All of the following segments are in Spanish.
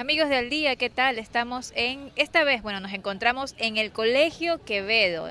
Amigos del día, ¿qué tal? Estamos en, esta vez, bueno, nos encontramos en el Colegio Quevedo.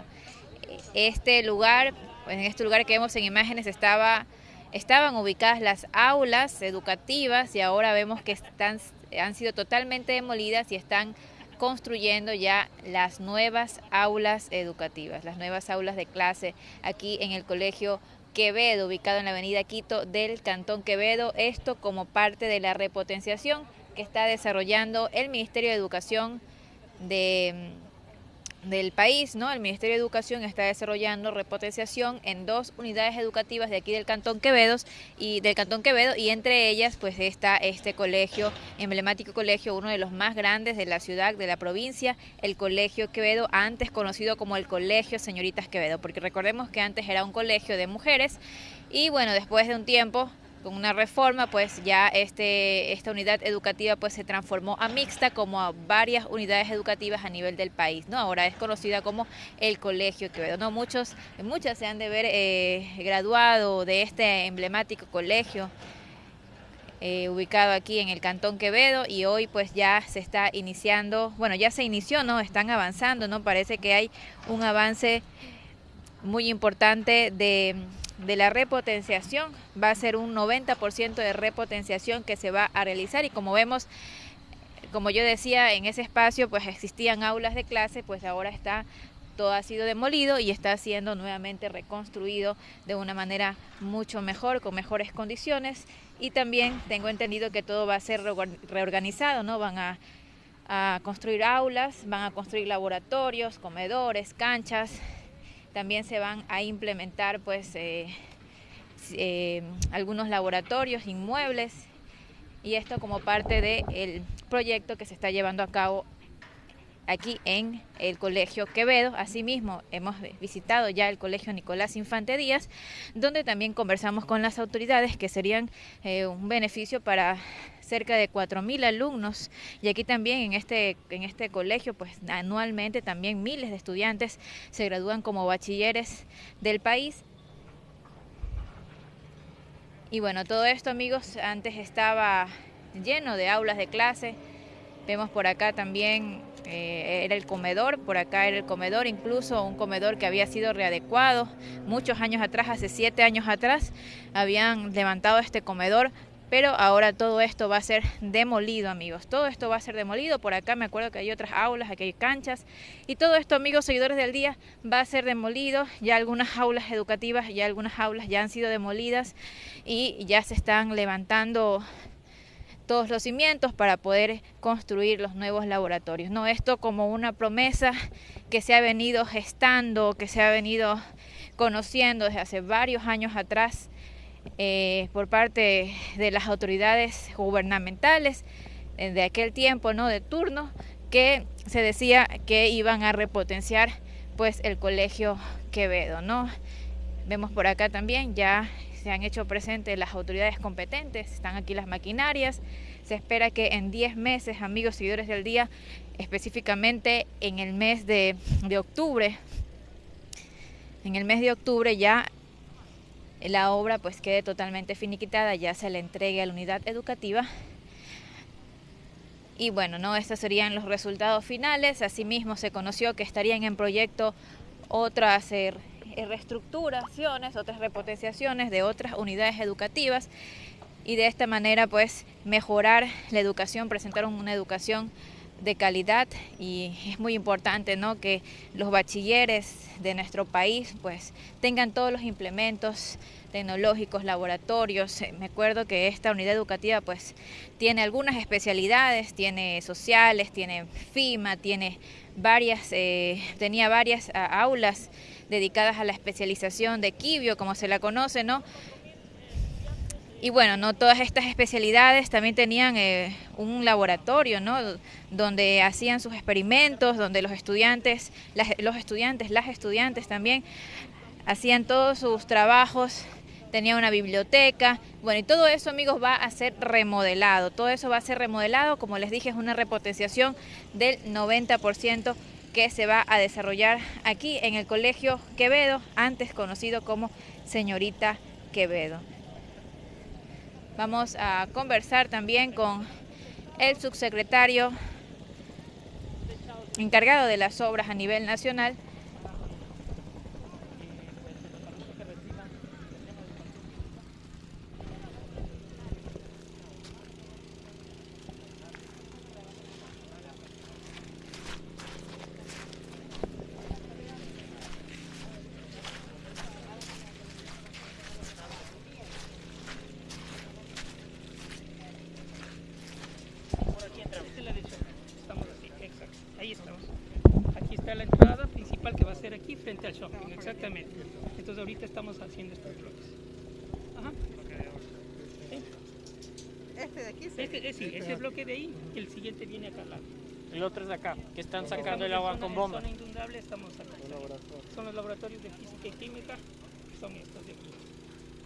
Este lugar, en este lugar que vemos en imágenes estaba, estaban ubicadas las aulas educativas y ahora vemos que están, han sido totalmente demolidas y están construyendo ya las nuevas aulas educativas, las nuevas aulas de clase aquí en el Colegio Quevedo, ubicado en la avenida Quito del Cantón Quevedo, esto como parte de la repotenciación que está desarrollando el Ministerio de Educación de del país, ¿no? El Ministerio de Educación está desarrollando repotenciación en dos unidades educativas de aquí del Cantón Quevedo y del Cantón Quevedo y entre ellas pues está este colegio, emblemático colegio, uno de los más grandes de la ciudad, de la provincia, el Colegio Quevedo, antes conocido como el Colegio Señoritas Quevedo, porque recordemos que antes era un colegio de mujeres y bueno, después de un tiempo con una reforma, pues ya este, esta unidad educativa pues se transformó a mixta como a varias unidades educativas a nivel del país, ¿no? Ahora es conocida como el Colegio Quevedo, ¿no? Muchos, muchas se han de ver eh, graduado de este emblemático colegio eh, ubicado aquí en el Cantón Quevedo y hoy pues ya se está iniciando, bueno, ya se inició, ¿no? Están avanzando, ¿no? Parece que hay un avance muy importante de de la repotenciación. Va a ser un 90% de repotenciación que se va a realizar y como vemos, como yo decía, en ese espacio pues existían aulas de clase, pues ahora está todo ha sido demolido y está siendo nuevamente reconstruido de una manera mucho mejor, con mejores condiciones y también tengo entendido que todo va a ser reorganizado, ¿no? Van a, a construir aulas, van a construir laboratorios, comedores, canchas, también se van a implementar pues eh, eh, algunos laboratorios, inmuebles y esto como parte del proyecto que se está llevando a cabo aquí en el Colegio Quevedo. Asimismo, hemos visitado ya el Colegio Nicolás Infante Díaz, donde también conversamos con las autoridades que serían eh, un beneficio para cerca de 4.000 alumnos. Y aquí también en este, en este colegio pues anualmente también miles de estudiantes se gradúan como bachilleres del país. Y bueno, todo esto amigos antes estaba lleno de aulas de clase, vemos por acá también eh, era el comedor, por acá era el comedor, incluso un comedor que había sido readecuado muchos años atrás, hace siete años atrás, habían levantado este comedor, pero ahora todo esto va a ser demolido, amigos. Todo esto va a ser demolido. Por acá me acuerdo que hay otras aulas, aquí hay canchas. Y todo esto, amigos, seguidores del día, va a ser demolido. Ya algunas aulas educativas, ya algunas aulas ya han sido demolidas y ya se están levantando todos los cimientos para poder construir los nuevos laboratorios. No esto como una promesa que se ha venido gestando, que se ha venido conociendo desde hace varios años atrás eh, por parte de las autoridades gubernamentales eh, de aquel tiempo, no de turno, que se decía que iban a repotenciar pues el colegio Quevedo, ¿no? Vemos por acá también ya se han hecho presentes las autoridades competentes, están aquí las maquinarias. Se espera que en 10 meses, amigos seguidores del día, específicamente en el mes de, de octubre, en el mes de octubre ya la obra pues quede totalmente finiquitada, ya se le entregue a la unidad educativa. Y bueno, no, estos serían los resultados finales. Asimismo se conoció que estarían en proyecto otras eh, reestructuraciones, otras repotenciaciones de otras unidades educativas y de esta manera pues mejorar la educación, presentar una educación de calidad y es muy importante ¿no? que los bachilleres de nuestro país pues tengan todos los implementos tecnológicos, laboratorios. Me acuerdo que esta unidad educativa pues tiene algunas especialidades, tiene sociales, tiene FIMA, tiene varias, eh, tenía varias aulas dedicadas a la especialización de quibio, como se la conoce, ¿no? Y bueno, no todas estas especialidades también tenían eh, un laboratorio, ¿no? Donde hacían sus experimentos, donde los estudiantes, los estudiantes, las estudiantes también hacían todos sus trabajos, tenía una biblioteca, bueno, y todo eso, amigos, va a ser remodelado. Todo eso va a ser remodelado, como les dije, es una repotenciación del 90% que se va a desarrollar aquí en el Colegio Quevedo, antes conocido como Señorita Quevedo. Vamos a conversar también con el subsecretario encargado de las obras a nivel nacional, la entrada principal que va a frente al shopping, exactamente. Entonces ahorita estamos haciendo estos bloques. Ajá. ¿Este de aquí? Este, eh, sí, ese bloque de ahí el siguiente viene acá al lado. El otro es de acá, que están sacando el agua con bomba. zona inundable estamos acá. Son los laboratorios de física y química, son estos de aquí.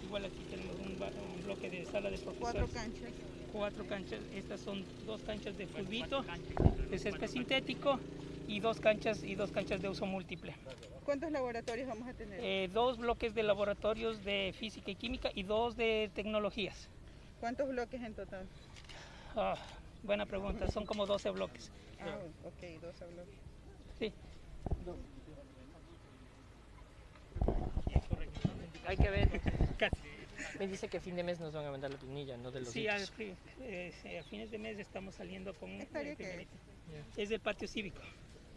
Igual aquí tenemos un, un bloque de sala de profesores. Cuatro canchas. Cuatro canchas, estas son dos canchas de fulbito, de césped sintético y dos canchas y dos canchas de uso múltiple. ¿Cuántos laboratorios vamos a tener? Eh, dos bloques de laboratorios de física y química y dos de tecnologías. ¿Cuántos bloques en total? Ah, buena pregunta, son como 12 bloques. Ah, ok, 12 bloques. Sí. Hay que ver. Me dice que a fin de mes nos van a mandar la planilla, no de los Sí, a, eh, a, fines de mes estamos saliendo con... ¿Estaría qué? Es del patio cívico.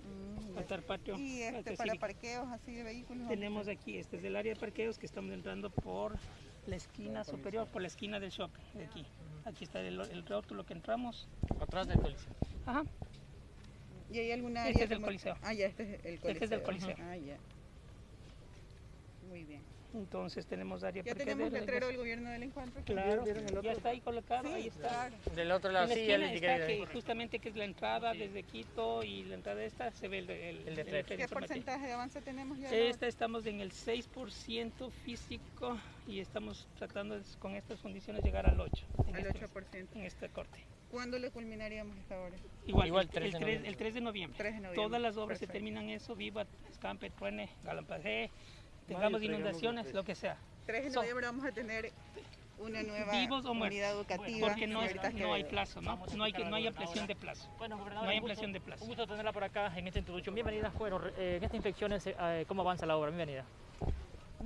Mm, patio, ¿Y este para parqueos así de vehículos? Tenemos aquí, este es el área de parqueos que estamos entrando por la esquina superior, por la esquina del shopping, de aquí. Aquí está el, el rótulo que entramos. Atrás del coliseo. Ajá. ¿Y hay alguna área? Este es del coliseo. Ah, ya, este es el coliseo. Este es del coliseo. Ah, ya. Muy bien. Entonces tenemos área ¿Ya tenemos letrero del gobierno del encuentro? Claro, ya está ahí colocado, ahí está. Del otro lado, sí, el está que justamente que es la entrada desde Quito y la entrada de esta se ve el, el, el, el ¿Qué porcentaje de avance tenemos ya? Esta estamos en el 6% físico y estamos tratando con estas condiciones llegar al 8%. Al 8%. en este corte. ¿Cuándo le culminaríamos esta obra? Igual, Igual 3 el, 3, el, 3 de noviembre. 3 de noviembre. Todas las obras se terminan eso, Viva, Escampe, Truene, Galampajé, tengamos inundaciones, lo que sea. 3 de noviembre vamos a tener una nueva unidad educativa. Porque no, no hay plazo, ¿no? No hay, no hay ampliación de plazo. Bueno, no hay ampliación de plazo. Un gusto tenerla por acá en esta introducción. Bienvenida. Bueno, eh, en esta inspección, eh, ¿cómo avanza la obra? Bienvenida.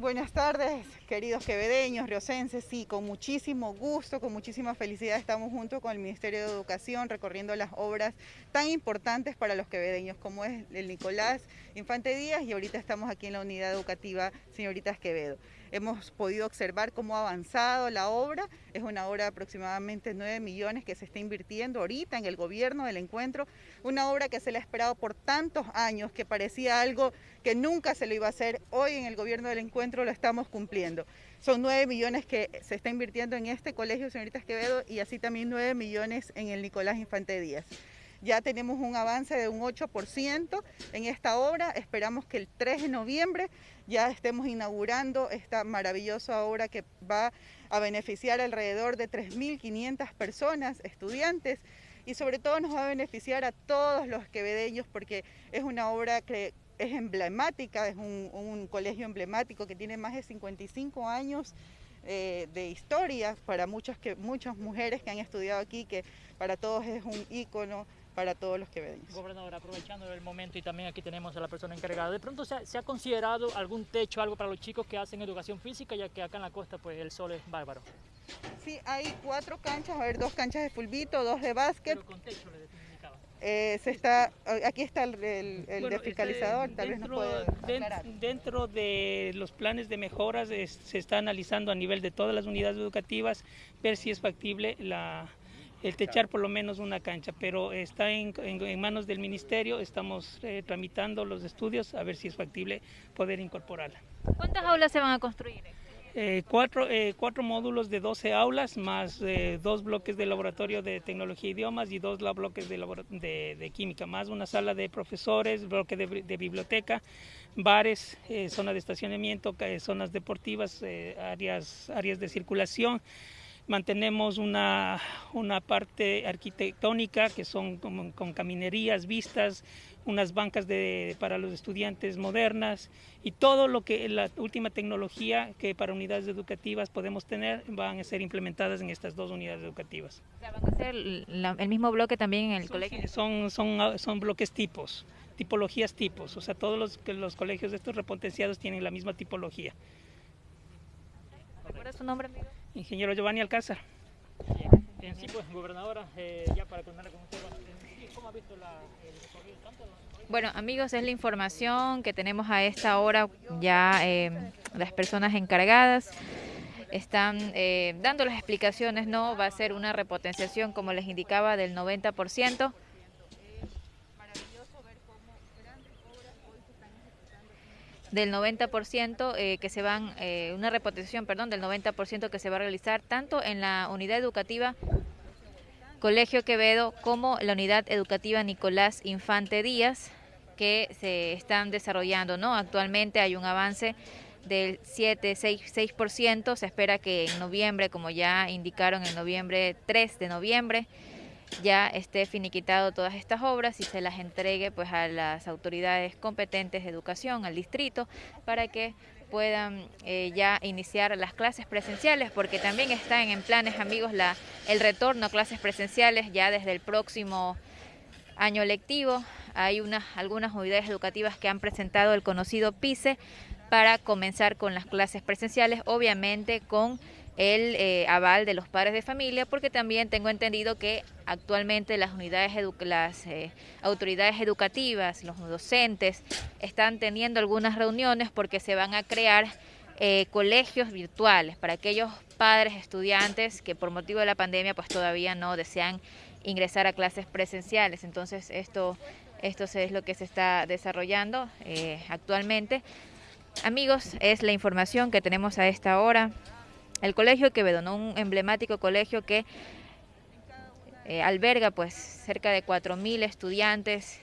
Buenas tardes, queridos quevedeños, riocenses. Sí, con muchísimo gusto, con muchísima felicidad estamos junto con el Ministerio de Educación recorriendo las obras tan importantes para los quevedeños como es el Nicolás Infante Díaz y ahorita estamos aquí en la unidad educativa Señoritas Quevedo. Hemos podido observar cómo ha avanzado la obra. Es una obra de aproximadamente 9 millones que se está invirtiendo ahorita en el gobierno del encuentro. Una obra que se le ha esperado por tantos años, que parecía algo que nunca se lo iba a hacer. Hoy en el gobierno del encuentro lo estamos cumpliendo. Son 9 millones que se está invirtiendo en este colegio, señoritas Quevedo, y así también 9 millones en el Nicolás Infante Díaz. Ya tenemos un avance de un 8% en esta obra. Esperamos que el 3 de noviembre ya estemos inaugurando esta maravillosa obra que va a beneficiar alrededor de 3.500 personas, estudiantes, y sobre todo nos va a beneficiar a todos los quevedeños porque es una obra que es emblemática, es un, colegio emblemático que tiene más de 55 años eh, de historia para muchas, que, muchas mujeres que han estudiado aquí, que para todos es un ícono para todos los que ven. Gobernador, aprovechando el momento y también aquí tenemos a la persona encargada, ¿de pronto se ha, considerado algún techo, algo para los chicos que hacen educación física, ya que acá en la costa pues el sol es bárbaro? Sí, hay cuatro canchas, a ver, dos canchas de fulbito, dos de básquet. Pero con techo le eh, se está, aquí está el, el, el este, tal dentro, vez nos puede Dentro de los planes de mejoras se está analizando a nivel de todas las unidades educativas ver si es factible la, el techar por lo menos una cancha, pero está en, manos del ministerio, estamos eh, tramitando los estudios a ver si es factible poder incorporarla. ¿Cuántas aulas se van a construir? Eh, cuatro, eh, cuatro, módulos de 12 aulas, más dos bloques de laboratorio de tecnología e idiomas y dos bloques de, de, química, más una sala de profesores, bloque de, biblioteca, bares, zona de estacionamiento, zonas deportivas, áreas, áreas de circulación Mantenemos una, una parte arquitectónica que son como, con caminerías, vistas, unas bancas de, para los estudiantes modernas y todo lo que la última tecnología que para unidades educativas podemos tener van a ser implementadas en estas dos unidades educativas. ¿Van a ser el mismo bloque también en el colegio? Son, son, son bloques tipos, tipologías tipos, o sea, todos los, los colegios de estos repotenciados tienen la misma tipología. ¿Recuerda su nombre, amigo? Ingeniero Giovanni Alcázar. En sí, pues, gobernadora, eh, ya para contarle con usted, ¿cómo ha visto la, el recorrido tanto? Bueno, amigos, es la información que tenemos a esta hora ya eh, las personas encargadas están eh, dando las explicaciones, ¿no? Va a ser una repotenciación, como les indicaba, del 90%. Del 90% eh, que se van, eh, una repotenciación, perdón, del 90% que se va a realizar tanto en la unidad educativa Colegio Quevedo como la unidad educativa Nicolás Infante Díaz que se están desarrollando, ¿no? Actualmente hay un avance del 7, 6, 6%, se espera que en noviembre, como ya indicaron en noviembre 3 de noviembre, ya esté finiquitado todas estas obras y se las entregue pues a las autoridades competentes de educación, al distrito, para que puedan eh, ya iniciar las clases presenciales, porque también están en planes, amigos, la, el retorno a clases presenciales ya desde el próximo año lectivo. Hay unas, algunas unidades educativas que han presentado el conocido PICE para comenzar con las clases presenciales, obviamente con el eh, aval de los padres de familia, porque también tengo entendido que actualmente las unidades, las eh, autoridades educativas, los docentes, están teniendo algunas reuniones porque se van a crear eh, colegios virtuales para aquellos padres, estudiantes que por motivo de la pandemia pues todavía no desean ingresar a clases presenciales. Entonces esto, esto es lo que se está desarrollando actualmente. Amigos, es la información que tenemos a esta hora el Colegio Quevedo, ¿no? un emblemático colegio que eh, alberga pues cerca de 4.000 estudiantes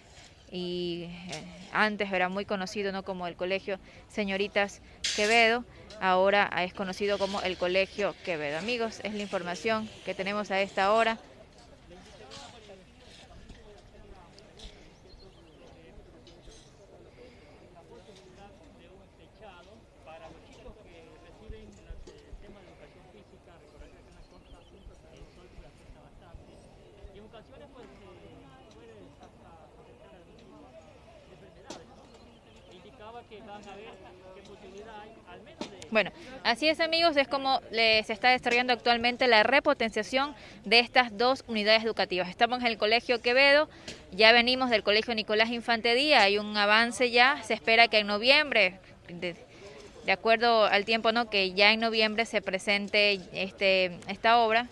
y eh, antes era muy conocido ¿no? como el Colegio Señoritas Quevedo, ahora es conocido como el Colegio Quevedo. Amigos, es la información que tenemos a esta hora. Bueno, así es amigos, es como se está desarrollando actualmente la repotenciación de estas dos unidades educativas. Estamos en el Colegio Quevedo, ya venimos del Colegio Nicolás Infante Díaz, hay un avance ya, se espera que en noviembre, de, de acuerdo al tiempo no que ya en noviembre se presente este esta obra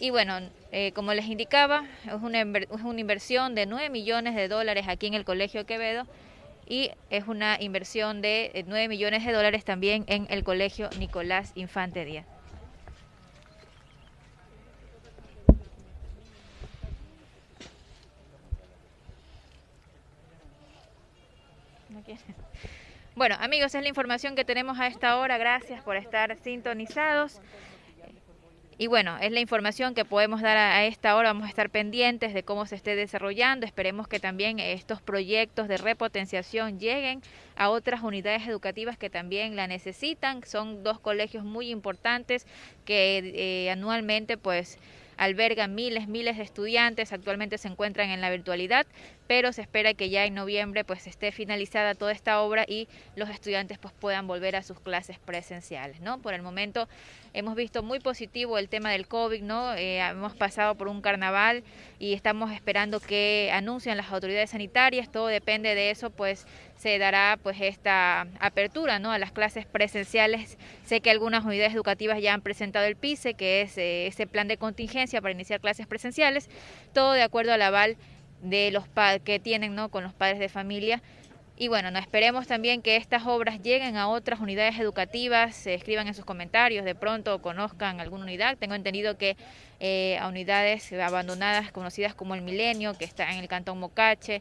Y bueno, eh, como les indicaba, es una, es una inversión de 9 millones de dólares aquí en el Colegio Quevedo y es una inversión de 9 millones de dólares también en el Colegio Nicolás Infante Díaz. Bueno, amigos, es la información que tenemos a esta hora. Gracias por estar sintonizados. Y bueno, es la información que podemos dar a, esta hora. Vamos a estar pendientes de cómo se esté desarrollando. Esperemos que también estos proyectos de repotenciación lleguen a otras unidades educativas que también la necesitan. Son dos colegios muy importantes que eh, anualmente pues albergan miles, miles de estudiantes, actualmente se encuentran en la virtualidad, pero se espera que ya en noviembre pues esté finalizada toda esta obra y los estudiantes pues puedan volver a sus clases presenciales, ¿no? Por el momento hemos visto muy positivo el tema del COVID, ¿no? Eh, hemos pasado por un carnaval y estamos esperando que anuncien las autoridades sanitarias, todo depende de eso, pues se dará pues esta apertura ¿no? a las clases presenciales. Sé que algunas unidades educativas ya han presentado el PICE, que es eh, ese plan de contingencia para iniciar clases presenciales, todo de acuerdo al aval de los que tienen ¿no? con los padres de familia. Y bueno, no esperemos también que estas obras lleguen a otras unidades educativas, se escriban en sus comentarios, de pronto conozcan alguna unidad. Tengo entendido que eh, a unidades abandonadas conocidas como el Milenio, que está en el Cantón Mocache,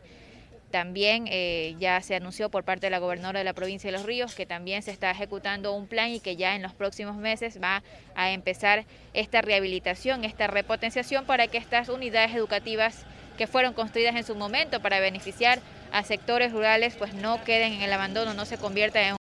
También eh, ya se anunció por parte de la gobernadora de la provincia de Los Ríos que también se está ejecutando un plan y que ya en los próximos meses va a empezar esta rehabilitación, esta repotenciación para que estas unidades educativas que fueron construidas en su momento para beneficiar a sectores rurales pues no queden en el abandono, no se conviertan en